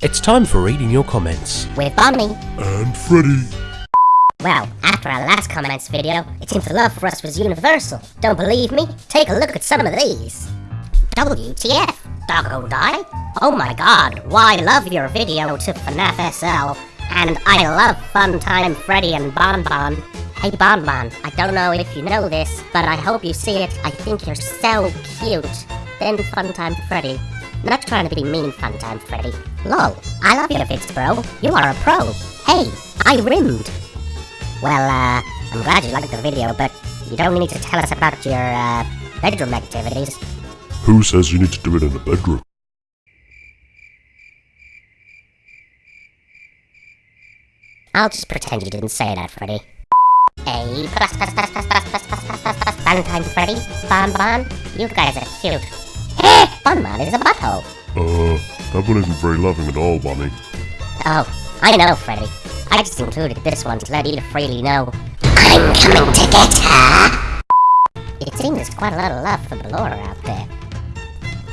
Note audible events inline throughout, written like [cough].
It's time for reading your comments. with Bonnie. And Freddy. Well, after our last comments video, it seems the love for us was universal. Don't believe me? Take a look at some of these. WTF? Doggo die? Oh my god, why love your video to FNAF SL. And I love Funtime Freddy and Bon Bon. Hey Bon Bon, I don't know if you know this, but I hope you see it. I think you're so cute. Then Funtime Freddy. Not trying to be mean fun time, Freddy. Lol, I love your vids, bro. You are a pro. Hey, I rimmed. Well, uh, I'm glad you liked the video, but you don't need to tell us about your, uh, bedroom activities. Who says you need to do it in the bedroom? I'll just pretend you didn't say that, Freddy. Hey, [laughs] Valentine Freddy, you guys are cute. [laughs] is a butthole. Uh, that one isn't very loving at all, Bonnie. Oh, I know, Freddy. I just included this one to let you freely know. I'm coming to get her! It seems there's quite a lot of love for Ballora out there.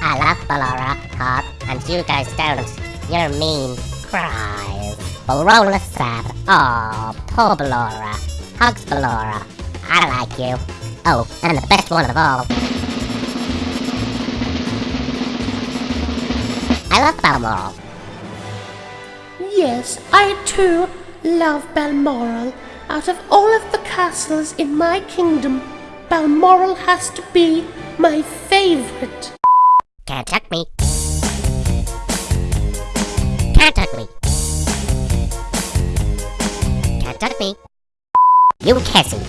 I love Ballora, Hot, and you guys don't. You're mean. Cries. Ballora sad. Oh, poor Ballora. Hugs Ballora. I like you. Oh, and I'm the best one of all. I love Balmoral. Yes, I too love Balmoral. Out of all of the castles in my kingdom, Balmoral has to be my favorite. Can't tuck me. Can't tuck me. Can't tuck me. You Cassie.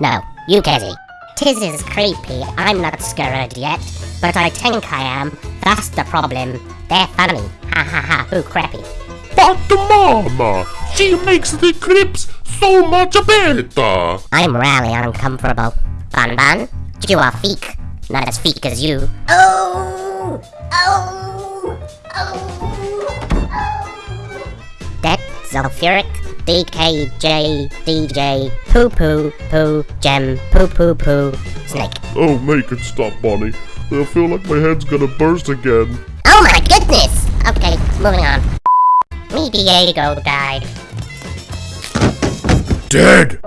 No, you Cassie. Tis is creepy. I'm not scared yet, but I think I am. That's the problem. They're funny. Ha ha ha. Who crappy. But the mama, she makes the clips so much better. I'm really uncomfortable. Bon Bon, you are feek. Not as feek as you. Oh! Oh! Oh! That sulfuric DKJ DJ poo poo poo gem poo poo poo snake. Oh, make it stop, Bonnie. I feel like my head's gonna burst again. Oh my goodness! Okay, moving on. Me Diego died. Dead!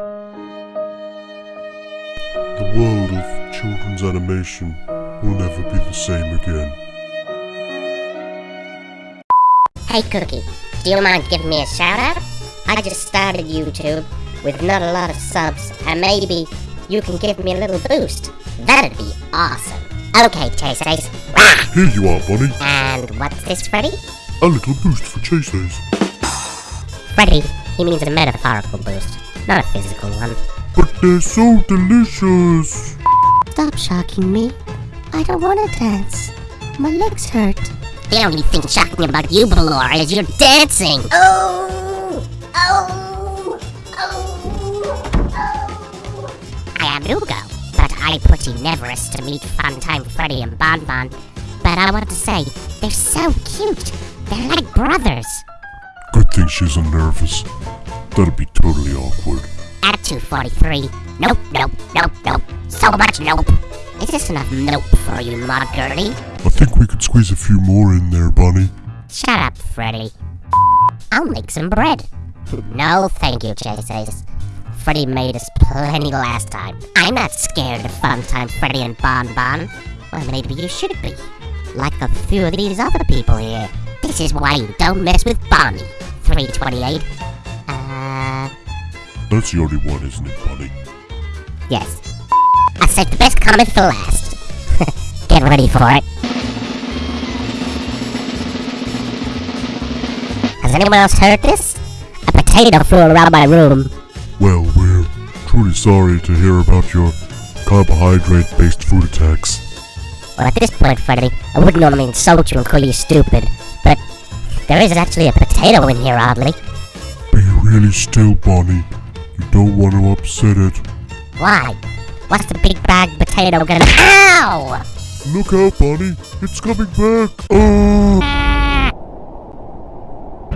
The world of children's animation will never be the same again. Hey Cookie, do you mind giving me a shout out? I just started YouTube with not a lot of subs, and maybe you can give me a little boost. That'd be awesome. Okay, Chase Ace. Rah! Here you are, Bonnie. And what's this, Freddy? A little boost for Chase Ace. Freddy, he means a metaphorical boost, not a physical one. But they're so delicious. Stop shocking me. I don't want to dance. My legs hurt. The only thing shocking about you, Ballora, is you're dancing. Oh! Oh! Oh! Oh! I am Hugo, I put in Everest to meet Funtime Freddy and Bon Bon. But I wanted to say, they're so cute. They're like brothers. Good thing she's nervous. That'd be totally awkward. At 243. Nope, nope, nope, nope. So much nope. Is this enough nope for you, mod girly? I think we could squeeze a few more in there, Bonnie. Shut up, Freddy. I'll make some bread. No, thank you, Chase Ace. Freddy made us plenty last time. I'm not scared of Funtime Freddy and Bon Bon. Well, maybe you should be. Like a few of these other people here. This is why you don't mess with Bonnie. 328. Uh, That's the only one, isn't it, Bonnie? yes. I saved the best comment for last. [laughs] Get ready for it. Has anyone else heard this? A potato flew around my room. Well, truly sorry to hear about your carbohydrate-based food attacks. Well, at this point, Freddy, I wouldn't normally insult you and call you stupid, but there is actually a potato in here, oddly. Be really still, Bonnie. You don't want to upset it. Why? What's the big bag potato gonna- OW! Look out, Bonnie. It's coming back. Oh!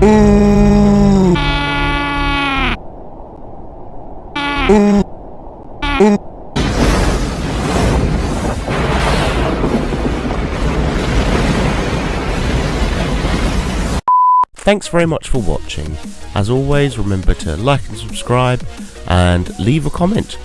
Oh! Thanks very much for watching. As always, remember to like and subscribe and leave a comment.